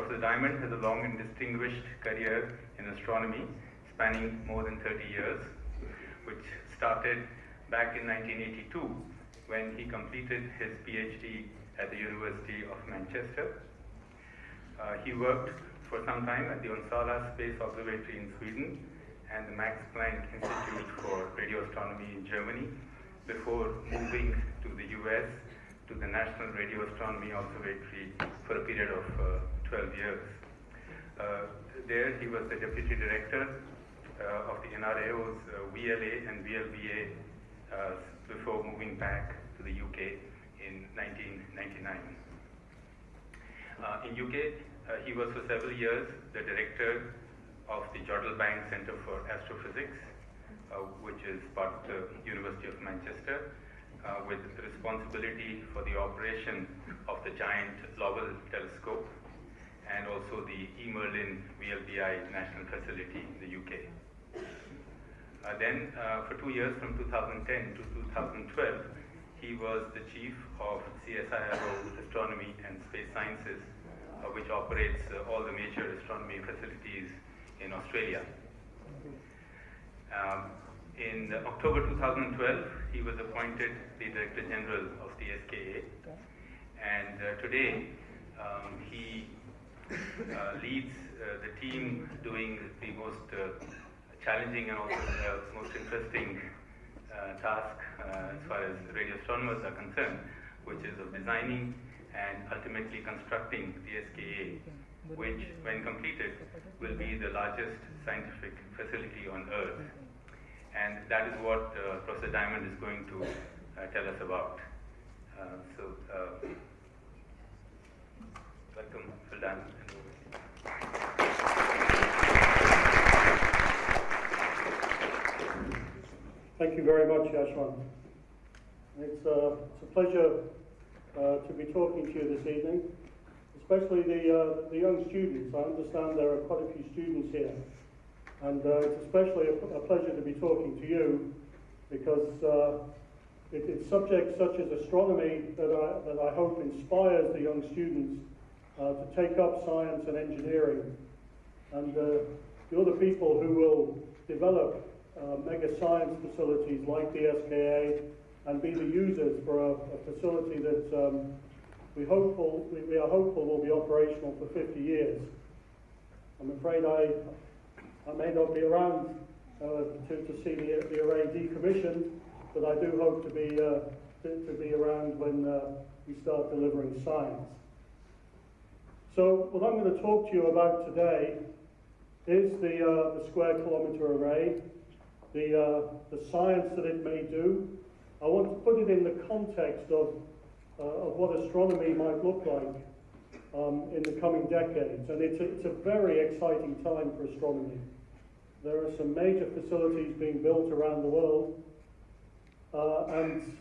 Professor Diamond has a long and distinguished career in astronomy, spanning more than 30 years, which started back in 1982 when he completed his PhD at the University of Manchester. Uh, he worked for some time at the Onsala Space Observatory in Sweden and the Max Planck Institute for Radio Astronomy in Germany before moving to the US to the National Radio Astronomy Observatory for a period of uh, 12 years. Uh, there he was the deputy director uh, of the NRAO's uh, VLA and VLBA uh, before moving back to the UK in 1999. Uh, in UK, he was for several years the director of the Jodrell Bank Center for Astrophysics, which is part of the University of Manchester uh, with responsibility for the operation of the giant Lovell telescope and also the E-Merlin VLBI national facility in the UK. Uh, then, uh, for two years, from 2010 to 2012, he was the chief of CSIRO Astronomy and Space Sciences, uh, which operates uh, all the major astronomy facilities in Australia. Um, in October 2012, he was appointed the Director General of the SKA, and uh, today um, he leads uh, the team doing the most uh, challenging and also the most interesting uh, task uh, as far as radio astronomers are concerned, which is of designing and ultimately constructing the SKA, which, when completed, will be the largest scientific facility on Earth and that is what uh, Professor Diamond is going to uh, tell us about. Uh, so, uh, welcome, Thank you very much, Yashwant. It's, uh, it's a pleasure uh, to be talking to you this evening, especially the, the young students. I understand there are quite a few students here. And uh, it's especially a, a, pleasure to be talking to you because uh, it, it's subjects such as astronomy that I, that I hope inspires the young students uh, to take up science and engineering. And uh, you're the people who will develop uh, mega science facilities like the SKA and be the users for a, a facility that um, we, hopeful, we, we are hopeful will be operational for 50 years. I'm afraid I, I may not be around uh, to, to see the, the array decommissioned, but I do hope to be, uh, to, to, be around when uh, we start delivering science. So what I'm going to talk to you about today is the, uh, the square kilometre array, the, uh, the science that it may do. I want to put it in the context of, uh, of what astronomy might look like um, in the coming decades. And it's a, it's a very exciting time for astronomy. There are some major facilities being built around the world. Uh, and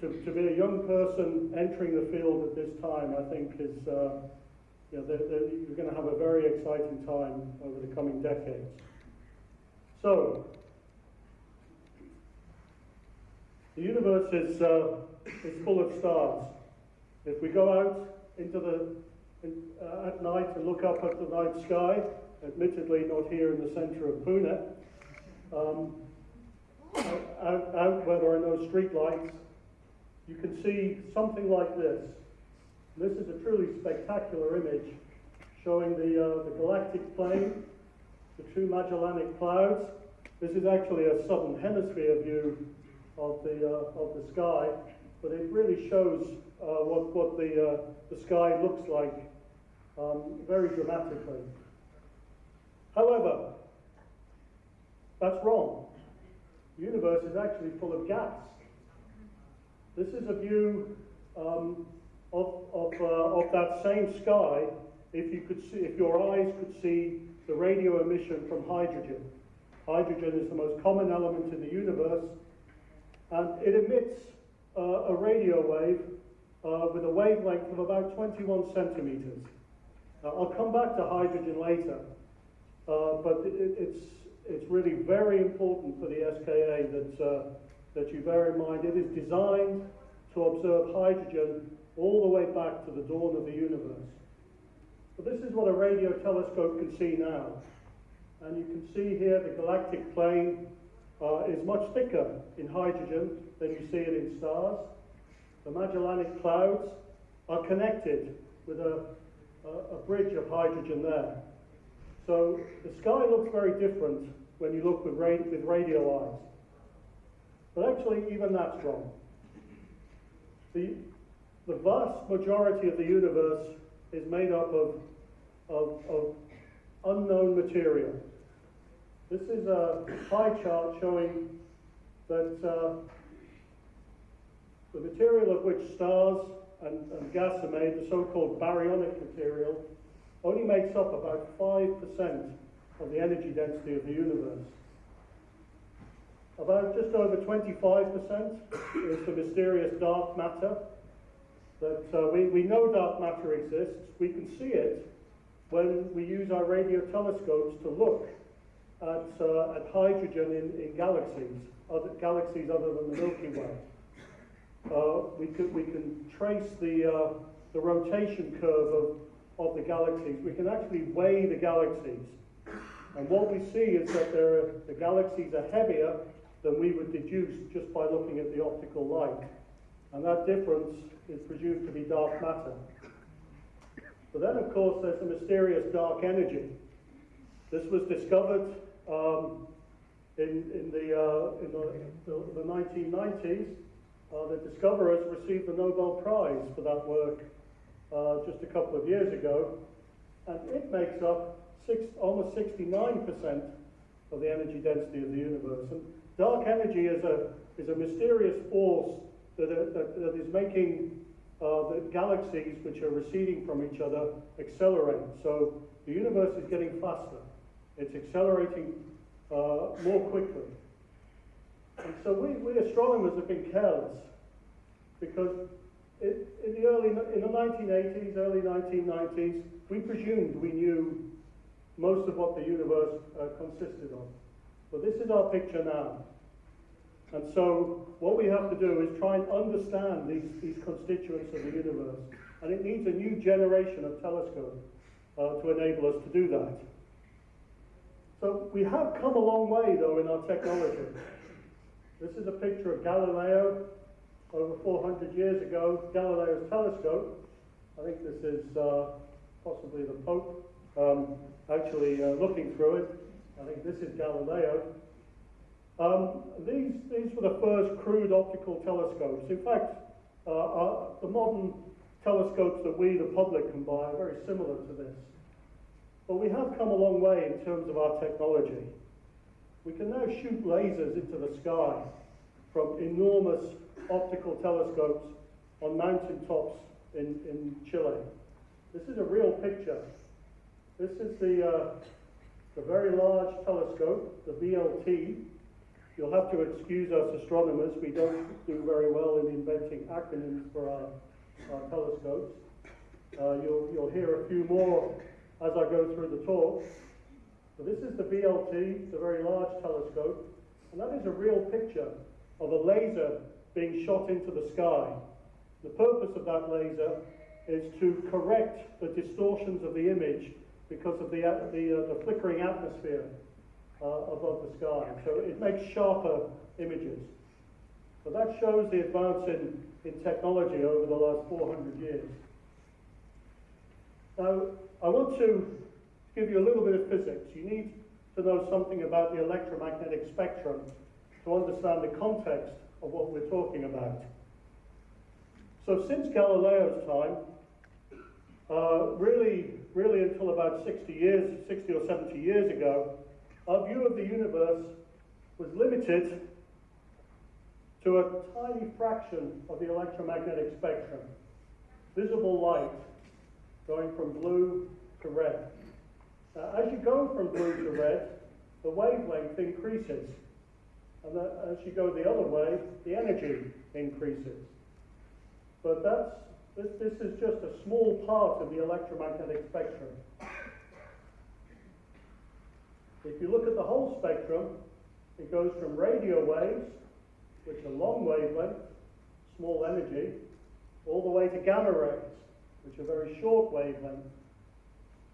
to, to be a young person entering the field at this time, I think is, uh, you know, they're, they're, you're going to have a very exciting time over the coming decades. So, the universe is, uh, is full of stars. If we go out into the uh, at night and look up at the night sky, admittedly not here in the centre of Pune, um, out, out where there are no street lights, you can see something like this. This is a truly spectacular image showing the, uh, the galactic plane, the two Magellanic clouds. This is actually a southern hemisphere view of the, uh, of the sky, but it really shows uh, what, what the, uh, the sky looks like um, very dramatically. However, that's wrong. The universe is actually full of gas. This is a view um, of, of, uh, of that same sky if, you could see, if your eyes could see the radio emission from hydrogen. Hydrogen is the most common element in the universe, and it emits uh, a radio wave uh, with a wavelength of about 21 centimeters. Uh, I'll come back to hydrogen later, uh, but it, it's, it's really very important for the SKA that, uh, that you bear in mind it is designed to observe hydrogen all the way back to the dawn of the universe. But this is what a radio telescope can see now. And you can see here the galactic plane uh, is much thicker in hydrogen than you see it in stars. The Magellanic Clouds are connected with a, a, a bridge of hydrogen there. So the sky looks very different when you look with, ra- with radio eyes. But actually, even that's wrong. The, the vast majority of the universe is made up of, of, of unknown material. This is a pie chart showing that uh, the material of which stars and, and gas are made, the so-called baryonic material, only makes up about 5% of the energy density of the universe. About just over 25% is the mysterious dark matter. That uh, we, we know dark matter exists. We can see it when we use our radio telescopes to look at, uh, at hydrogen in, in galaxies, other galaxies other than the Milky Way. Uh, we, could, we can trace the, uh, the rotation curve of, of the galaxies. We can actually weigh the galaxies. And what we see is that are, the galaxies are heavier than we would deduce just by looking at the optical light. And that difference is presumed to be dark matter. But then, of course, there's the mysterious dark energy. This was discovered um, in, in, the, uh, in the, the, the 1990s. Uh, the discoverers received the Nobel Prize for that work uh, just a couple of years ago. And it makes up six, almost 69% of the energy density of the universe. And dark energy is a, is a mysterious force that, that, that is making uh, the galaxies which are receding from each other accelerate. So the universe is getting faster. It's accelerating uh, more quickly. And so we, we astronomers have been careless because it, in the early in the 1980s, early 1990s, we presumed we knew most of what the universe uh, consisted of. But this is our picture now. And so what we have to do is try and understand these, these constituents of the universe. And it needs a new generation of telescopes uh, to enable us to do that. So we have come a long way, though, in our technology. This is a picture of Galileo over 400 years ago, Galileo's telescope. I think this is uh, possibly the Pope um, actually uh, looking through it. I think this is Galileo. Um, these, these were the first crude optical telescopes. In fact, uh, our, the modern telescopes that we, the public, can buy are very similar to this. But we have come a long way in terms of our technology. We can now shoot lasers into the sky from enormous optical telescopes on mountain tops in, in Chile. This is a real picture. This is the, uh, the very large telescope, the VLT. You'll have to excuse us astronomers. We don't do very well in inventing acronyms for our, our telescopes. Uh, you'll, you'll hear a few more as I go through the talk. So this is the VLT, the very large telescope, and that is a real picture of a laser being shot into the sky. The purpose of that laser is to correct the distortions of the image because of the, the, uh, the flickering atmosphere uh, above the sky. So it makes sharper images. So that shows the advance in, in technology over the last 400 years. Now, I want to give you a little bit of physics. You need to know something about the electromagnetic spectrum to understand the context of what we're talking about. So since Galileo's time, uh, really, really until about 60 years, 60 or 70 years ago, our view of the universe was limited to a tiny fraction of the electromagnetic spectrum. Visible light going from blue to red. Now, as you go from blue to red, the wavelength increases. And as you go the other way, the energy increases. But that's, this, this is just a small part of the electromagnetic spectrum. If you look at the whole spectrum, it goes from radio waves, which are long wavelength, small energy, all the way to gamma rays, which are very short wavelength.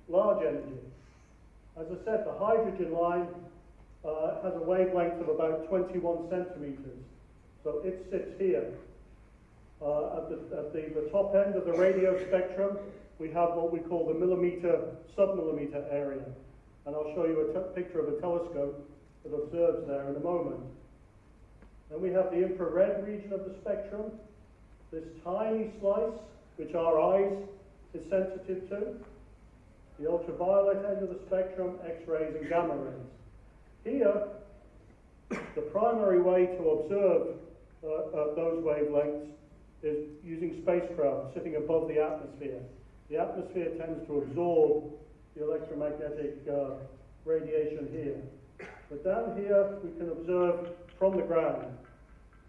large energy. As I said, the hydrogen line uh, has a wavelength of about 21 centimeters. So it sits here. Uh, at, the, at the, the top end of the radio spectrum, we have what we call the millimeter, submillimeter area. And I'll show you a picture of a telescope that observes there in a moment. Then we have the infrared region of the spectrum, this tiny slice, which our eyes is sensitive to, the ultraviolet end of the spectrum, X-rays and gamma rays. Here, the primary way to observe uh, uh, those wavelengths is using spacecraft sitting above the atmosphere. The atmosphere tends to absorb electromagnetic uh, radiation here. But down here, we can observe from the ground,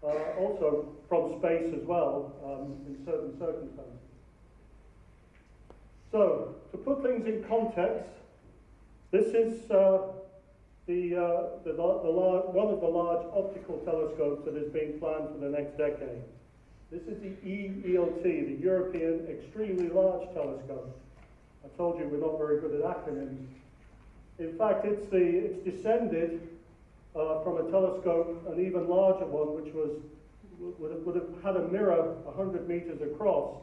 uh, also from space as well, um, in certain circumstances. So, to put things in context, this is uh, the, uh, the, the large, one of the large optical telescopes that is being planned for the next decade. This is the EELT, the European Extremely Large Telescope. I told you we're not very good at acronyms. In fact, it's, the, it's descended uh, from a telescope, an even larger one, which was, would have, would have had a mirror 100 meters across,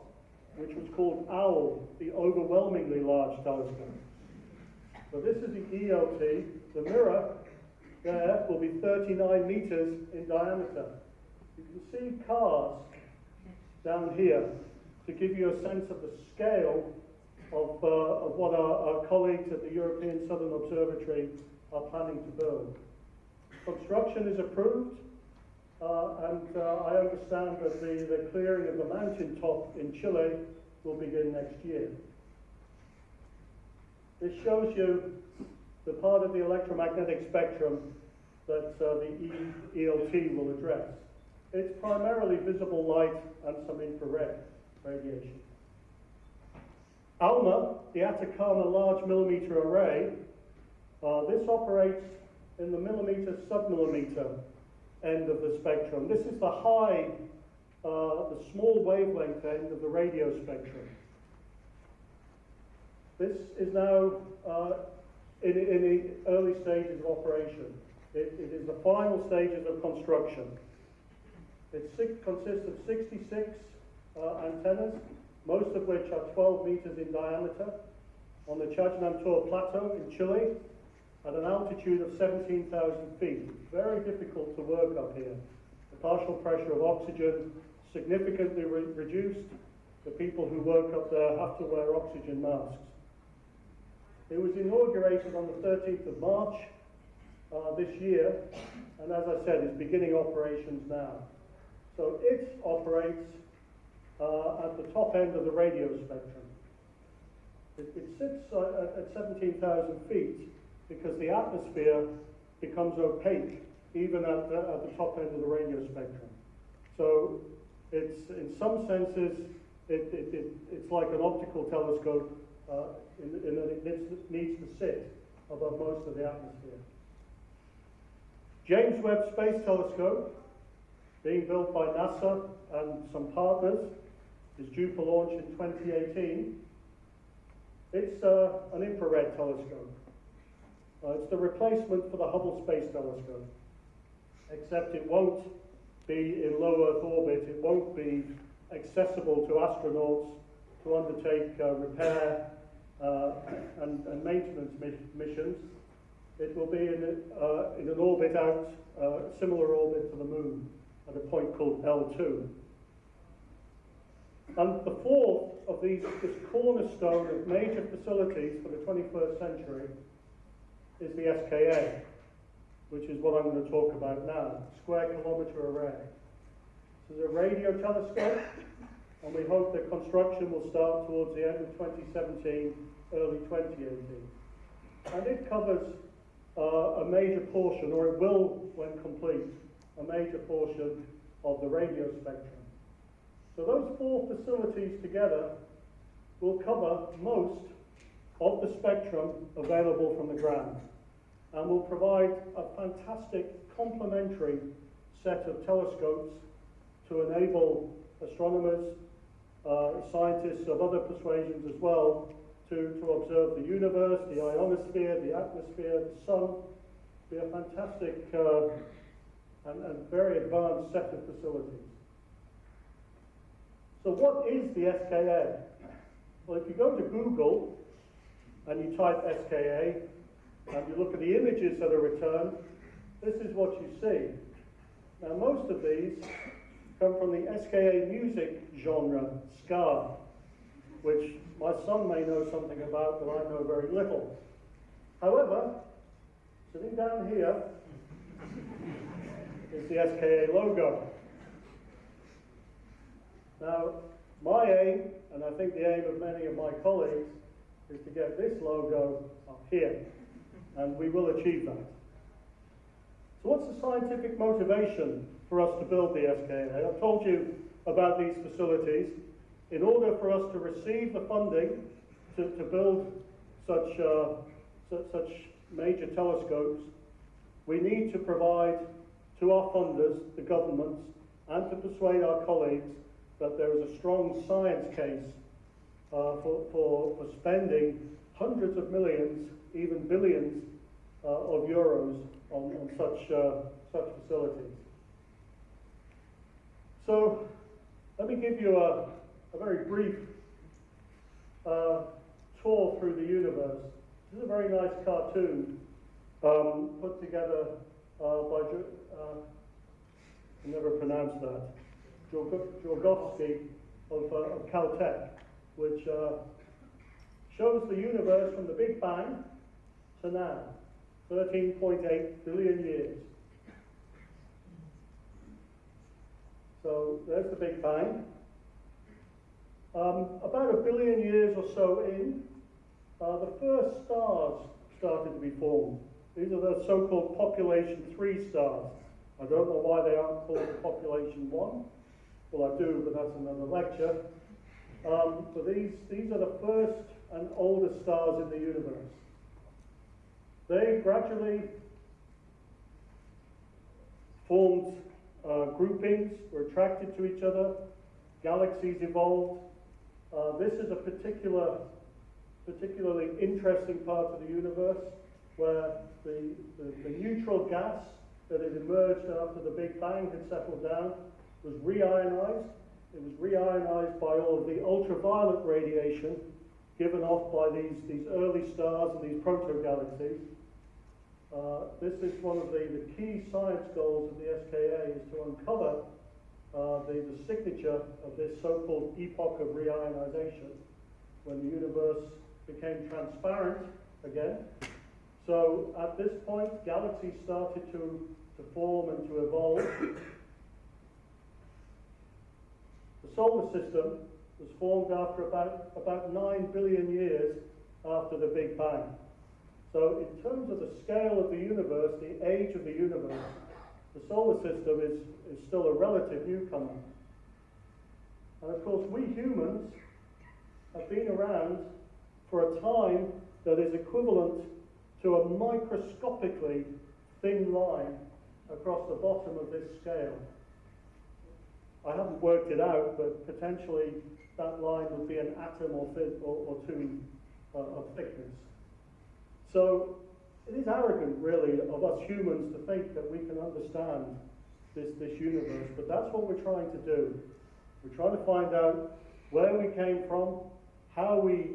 which was called OWL, the Overwhelmingly Large Telescope. So this is the ELT. The mirror there will be 39 meters in diameter. You can see cars down here to give you a sense of the scale of, uh, of what our, our colleagues at the European Southern Observatory are planning to build. Construction is approved, uh, and uh, I understand that the, the clearing of the mountain top in Chile will begin next year. This shows you the part of the electromagnetic spectrum that uh, the ELT will address. It's primarily visible light and some infrared radiation. ALMA, the Atacama Large Millimeter Array, uh, this operates in the millimeter submillimeter end of the spectrum. This is the high, uh, the small wavelength end of the radio spectrum. This is now uh, in, in, the early stages of operation. It, it is the final stages of construction. It consists of 66 uh, antennas, most of which are 12 meters in diameter, on the Chajnantor Plateau in Chile, at an altitude of 17,000 feet. Very difficult to work up here. The partial pressure of oxygen significantly re reduced. The people who work up there have to wear oxygen masks. It was inaugurated on the 13th of March uh, this year, and as I said, is beginning operations now. So it operates uh, at the top end of the radio spectrum. It, it sits uh, at 17,000 feet because the atmosphere becomes opaque even at the, at the top end of the radio spectrum. So it's, in some senses, it, it, it, it's like an optical telescope uh, in, in that it needs, needs to sit above most of the atmosphere. James Webb Space Telescope being built by NASA and some partners, is due for launch in 2018. It's uh, an infrared telescope. Uh, it's the replacement for the Hubble Space Telescope, except it won't be in low Earth orbit, it won't be accessible to astronauts to undertake uh, repair uh, and, and, maintenance mi missions. It will be in, uh, in an orbit out, uh, similar orbit to the Moon at a point called L2. And the fourth of these, this cornerstone of major facilities for the 21st century is the SKA, which is what I'm going to talk about now, Square Kilometre Array. This is a radio telescope, and we hope that construction will start towards the end of 2017, early 2018. And it covers uh, a major portion, or it will when complete, a major portion of the radio spectrum. So those four facilities together will cover most of the spectrum available from the ground and will provide a fantastic complementary set of telescopes to enable astronomers, uh, scientists of other persuasions as well, to, to observe the universe, the ionosphere, the atmosphere, the sun. Be a fantastic uh, and, and very advanced set of facilities. So what is the SKA? Well, if you go to Google and you type SKA and you look at the images that are returned, this is what you see. Now, most of these come from the SKA music genre, ska, which my son may know something about, but I know very little. However, sitting down here is the SKA logo. Now, my aim, and I think the aim of many of my colleagues, is to get this logo up here, and we will achieve that. So what's the scientific motivation for us to build the SKA? I've told you about these facilities. In order for us to receive the funding to, to build such, uh, such major telescopes, we need to provide to our funders, the governments, and to persuade our colleagues that there is a strong science case uh, for, for, for spending hundreds of millions, even billions uh, of euros on, on such, uh, such facilities. So let me give you a, a very brief uh, tour through the universe. This is a very nice cartoon um, put together uh, by, uh, I never pronounced that, Djorgovski of, uh, of Caltech, which uh, shows the universe from the Big Bang to now, 13.8 billion years. So there's the Big Bang. Um, about a billion years or so in, uh, the first stars started to be formed. These are the so-called population 3 stars. I don't know why they aren't called population 1. Well, I do, but that's another lecture. Um, but these, these are the first and oldest stars in the universe. They gradually formed uh, groupings, were attracted to each other, galaxies evolved. Uh, this is a particular, particularly interesting part of the universe where the, the, the neutral gas that had emerged after the Big Bang had settled down was reionized. It was reionized by all of the ultraviolet radiation given off by these, these early stars and these proto-galaxies. Uh, this is one of the, the key science goals of the SKA is to uncover uh, the, the signature of this so-called epoch of reionization when the universe became transparent again. So at this point, galaxies started to, to form and to evolve. The solar system was formed after about, about 9 billion years after the Big Bang. So in terms of the scale of the universe, the age of the universe, the solar system is, is still a relative newcomer. And of course, we humans have been around for a time that is equivalent to a microscopically thin line across the bottom of this scale. I haven't worked it out, but potentially that line would be an atom or, or, or two uh, of thickness. So it is arrogant, really, of us humans to think that we can understand this, this universe, but that's what we're trying to do. We're trying to find out where we came from, how we,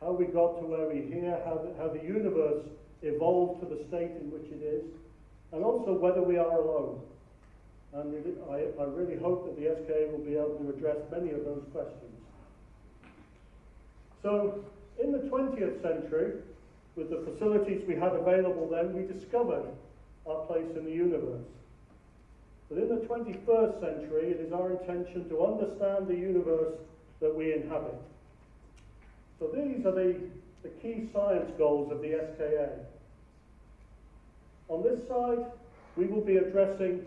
how we got to where we're here, how the, how the universe evolved to the state in which it is, and also whether we are alone. And I, I really hope that the SKA will be able to address many of those questions. So, in the 20th century, with the facilities we had available then, we discovered our place in the universe. But in the 21st century, it is our intention to understand the universe that we inhabit. So these are the, the key science goals of the SKA. On this side, we will be addressing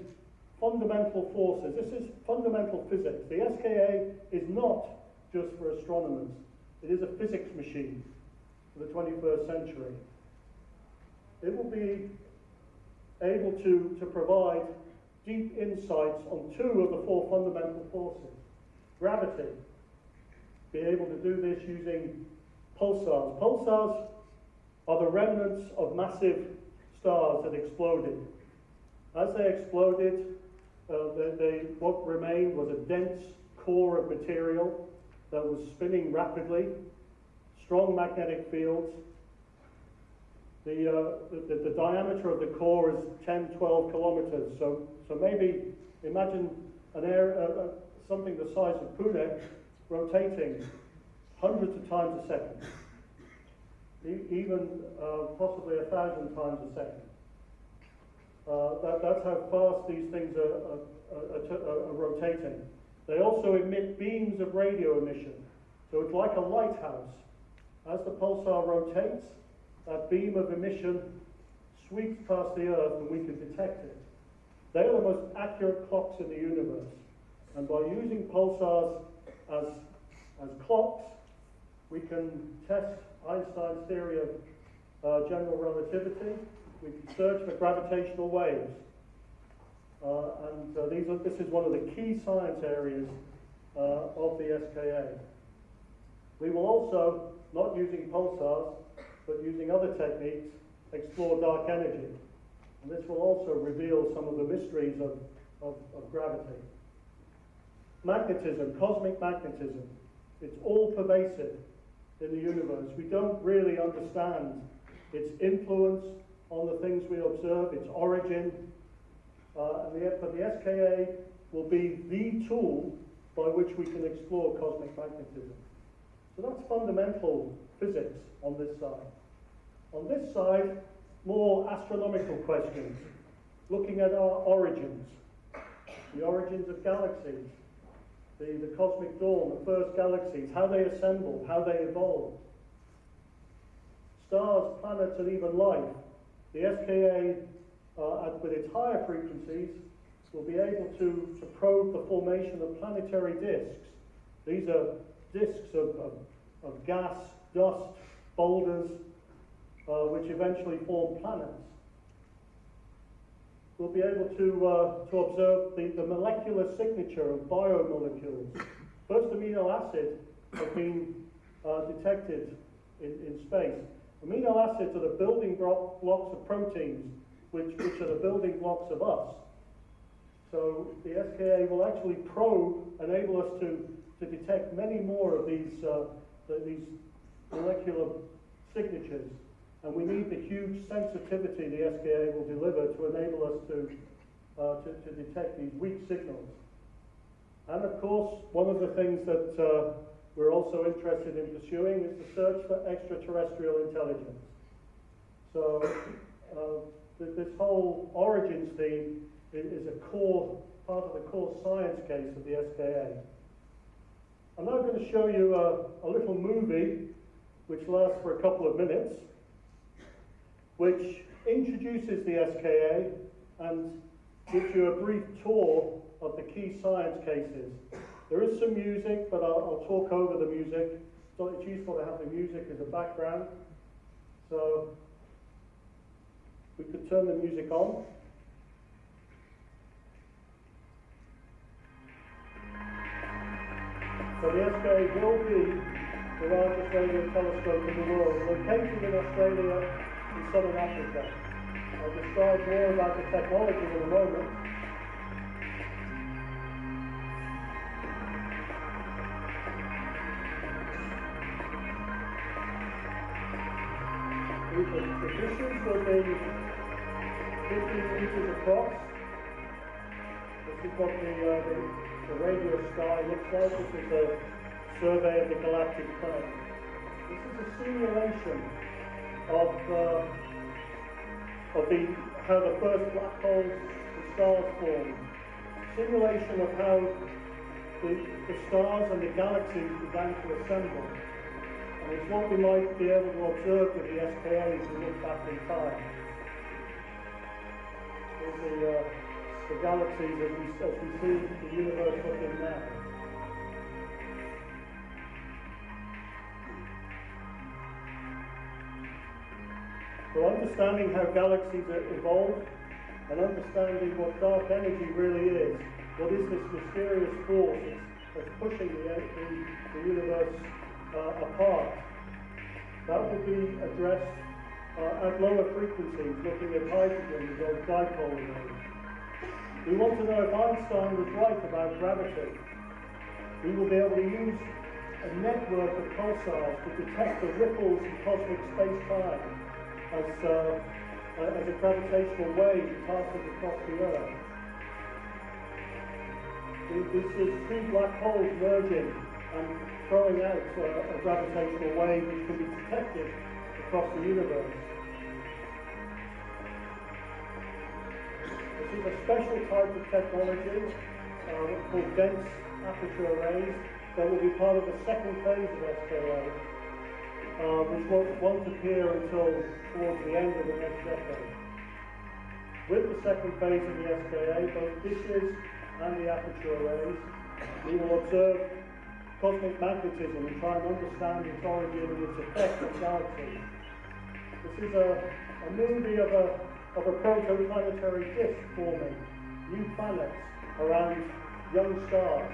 fundamental forces. This is fundamental physics. The SKA is not just for astronomers. It is a physics machine for the 21st century. It will be able to, to provide deep insights on two of the four fundamental forces. Gravity, be able to do this using pulsars. Pulsars are the remnants of massive stars that exploded. As they exploded, uh, they, they, what remained was a dense core of material that was spinning rapidly, strong magnetic fields. The, uh, the, the, diameter of the core is 10, 12 kilometers. So, so maybe imagine an air, uh, uh something the size of Pune rotating hundreds of times a second, e even uh, possibly a thousand times a second. Uh, that, that's how fast these things are, are, are, are, rotating. They also emit beams of radio emission. So it's like a lighthouse. As the pulsar rotates, that beam of emission sweeps past the Earth and we can detect it. They are the most accurate clocks in the universe. And by using pulsars as, as clocks, we can test Einstein's theory of uh, general relativity. We can search for gravitational waves. Uh, and uh, these are, this is one of the key science areas uh, of the SKA. We will also, not using pulsars, but using other techniques, explore dark energy. And this will also reveal some of the mysteries of, of, of gravity. Magnetism, cosmic magnetism, it's all pervasive in the universe. We don't really understand its influence on the things we observe, its origin. Uh, and the, but the SKA will be the tool by which we can explore cosmic magnetism. So that's fundamental physics on this side. On this side, more astronomical questions, looking at our origins, the origins of galaxies, the, the cosmic dawn, the first galaxies, how they assembled, how they evolved. Stars, planets, and even life. The SKA, uh, with its higher frequencies, will be able to, to probe the formation of planetary disks. These are disks of, of, of gas, dust, boulders, uh, which eventually form planets we'll be able to, uh, to observe the, the molecular signature of biomolecules. First amino acid has been uh, detected in, in space. Amino acids are the building blocks of proteins, which, which are the building blocks of us. So the SKA will actually probe, enable us to, to detect many more of these, uh, the, these molecular signatures and we need the huge sensitivity the SKA will deliver to enable us to, uh, to, to, detect these weak signals. And of course, one of the things that uh, we're also interested in pursuing is the search for extraterrestrial intelligence. So uh, th this whole origins theme is, is a core part of the core science case of the SKA. I'm now going to show you a, a little movie which lasts for a couple of minutes which introduces the SKA and gives you a brief tour of the key science cases. There is some music, but I'll, I'll talk over the music. So it's useful to have the music as a background. So we could turn the music on. So the SKA will be the largest radio telescope in the world, located in Australia in southern Africa. I'll describe more about the technology in a moment. Positions will be 15 meters across. This is what the, uh, the, the radio sky looks like. This is a survey of the galactic plane. This is a simulation of, uh, of the, how the first black holes and stars formed. Simulation of how the, the stars and the galaxies began to assemble. And it's what we might be able to observe with the as we look back in time. There's the, uh, the galaxies as we, as we see the universe looking now. So understanding how galaxies evolve and understanding what dark energy really is, what is this mysterious force that's, pushing the, the, the universe uh, apart, That will be addressed uh, at lower frequencies, looking at hydrogen or dipole rays. We want to know if Einstein was right about gravity. We will be able to use a network of pulsars to detect the ripples in cosmic space-time as, uh, as a gravitational wave passes across the Earth. This is two black holes merging and throwing out a gravitational wave which can be detected across the universe. This is a special type of technology uh, called dense aperture arrays that will be part of the second phase of SKA, uh, which won't, won't appear until towards the end of the next decade. With the second phase of the SKA, both dishes and the aperture arrays, we will observe cosmic magnetism and try and understand its origin and its effect on galaxies. This is a, a movie of a, of a protoplanetary disk forming, new planets around young stars.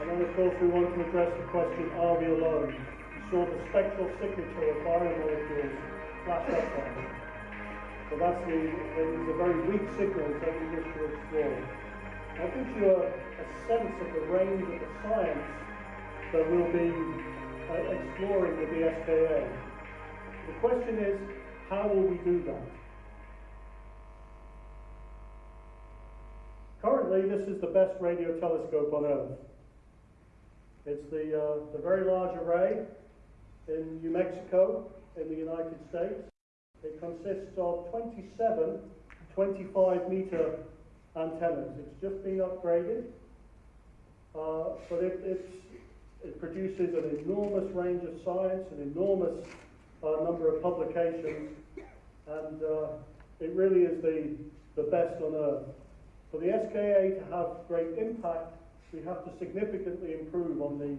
And then, of course, we want to address the question, are we alone? We saw the spectral signature of biomolecules flash up there. So that's the, it is a very weak signal that we wish to explore. I think you a, a sense of the range of the science that we'll be uh, exploring with the SKA. The question is, how will we do that? Currently, this is the best radio telescope on Earth. It's the, uh, the very large array in New Mexico, in the United States. It consists of 27 25 meter antennas. It's just been upgraded, uh, but it, it produces an enormous range of science, an enormous uh, number of publications, and uh, it really is the, the best on earth. For the SKA to have great impact, we have to significantly improve on the,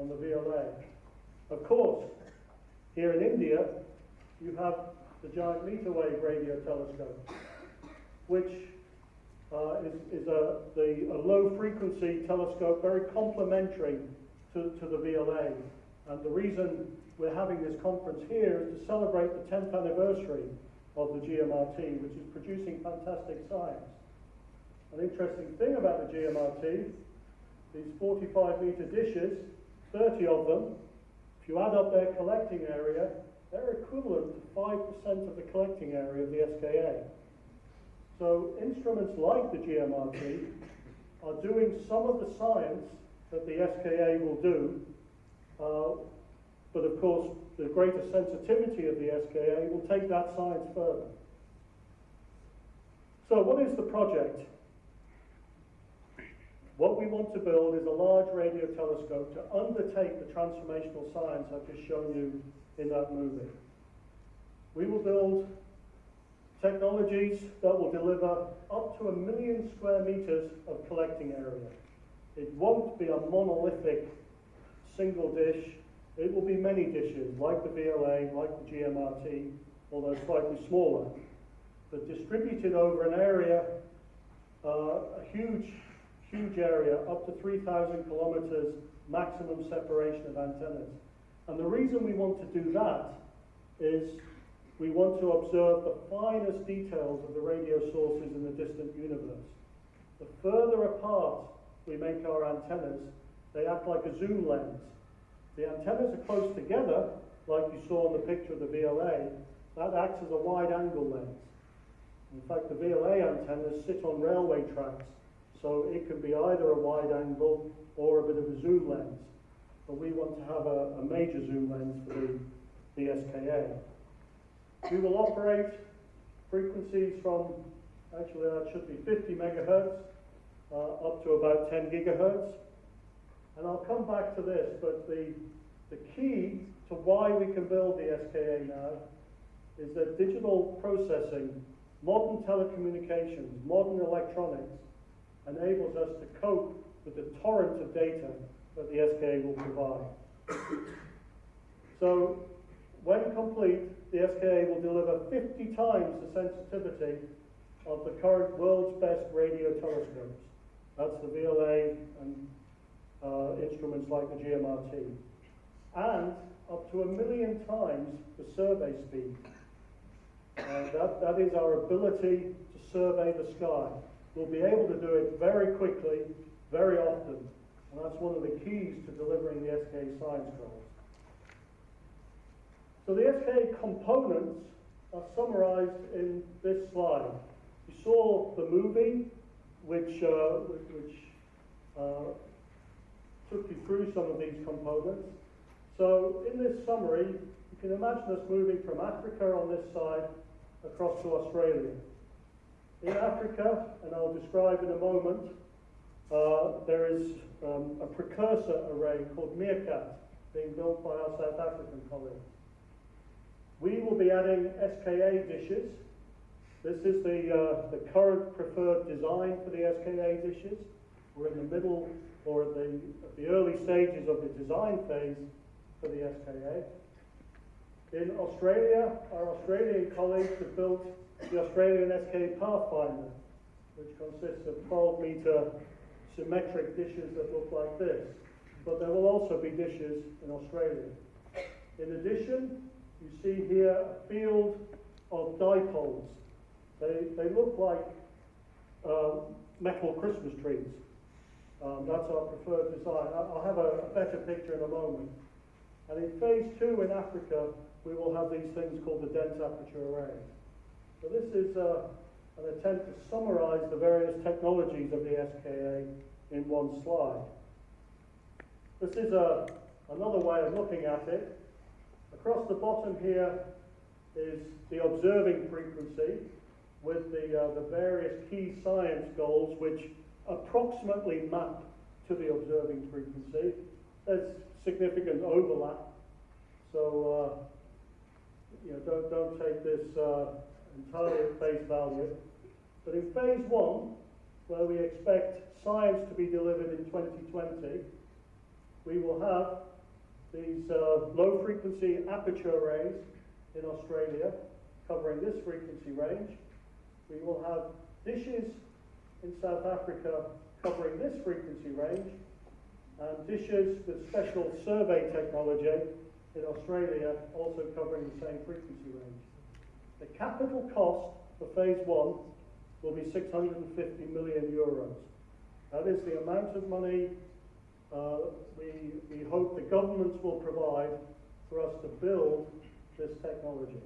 on the VLA. Of course, here in India, you have the Giant Meter Wave Radio Telescope, which uh, is, is a, the, a low frequency telescope, very complementary to, to the VLA. And the reason we're having this conference here is to celebrate the 10th anniversary of the GMRT, which is producing fantastic science. An interesting thing about the GMRT, these 45 meter dishes, 30 of them, if you add up their collecting area, they're equivalent to 5% of the collecting area of the SKA. So instruments like the GMRT are doing some of the science that the SKA will do, uh, but of course the greater sensitivity of the SKA will take that science further. So what is the project? What we want to build is a large radio telescope to undertake the transformational science I've just shown you in that movie. We will build technologies that will deliver up to a million square meters of collecting area. It won't be a monolithic single dish. It will be many dishes, like the VLA, like the GMRT, although slightly smaller, but distributed over an area, uh, a huge, huge area, up to 3,000 kilometers maximum separation of antennas. And the reason we want to do that is we want to observe the finest details of the radio sources in the distant universe. The further apart we make our antennas, they act like a zoom lens. The antennas are close together, like you saw in the picture of the VLA, that acts as a wide angle lens. In fact, the VLA antennas sit on railway tracks, so it can be either a wide angle or a bit of a zoom lens. But we want to have a, a major zoom lens for the, the SKA. We will operate frequencies from, actually that should be 50 megahertz uh, up to about 10 gigahertz. And I'll come back to this, but the, the key to why we can build the SKA now is that digital processing, modern telecommunications, modern electronics enables us to cope with the torrent of data that the SKA will provide. so when complete, the SKA will deliver 50 times the sensitivity of the current world's best radio telescopes. That's the VLA and uh, instruments like the GMRT. and up to a million times the survey speed. Uh, that, that is our ability to survey the sky. We'll be able to do it very quickly, very often, and that's one of the keys to delivering the SK science goals. So the SKA components are summarized in this slide. You saw the movie, which, uh, which uh, took you through some of these components. So in this summary, you can imagine us moving from Africa on this side across to Australia. In Africa, and I'll describe in a moment, uh, there is um, a precursor array called MeerKAT being built by our South African colleagues. We will be adding SKA dishes. This is the, uh, the current preferred design for the SKA dishes. We're in the middle or at the, at the early stages of the design phase for the SKA. In Australia, our Australian colleagues have built the Australian SKA Pathfinder, which consists of 12 metre symmetric dishes that look like this. But there will also be dishes in Australia. In addition, you see here a field of dipoles. They, they look like uh, metal Christmas trees. Um, that's our preferred design. I'll have a, a better picture in a moment. And in phase two in Africa, we will have these things called the dense aperture array. So this is uh, an attempt to summarize the various technologies of the SKA in one slide. This is a, another way of looking at it. Across the bottom here is the observing frequency with the, uh, the various key science goals which approximately map to the observing frequency. There's significant overlap, so uh, you know, don't, don't take this uh, entirely at face value. But in phase one, where we expect science to be delivered in 2020, we will have these uh, low frequency aperture arrays in Australia covering this frequency range. We will have dishes in South Africa covering this frequency range and dishes with special survey technology in Australia also covering the same frequency range. The capital cost for phase one will be 650 million euros. That is the amount of money uh, we, we hope the governments will provide for us to build this technology.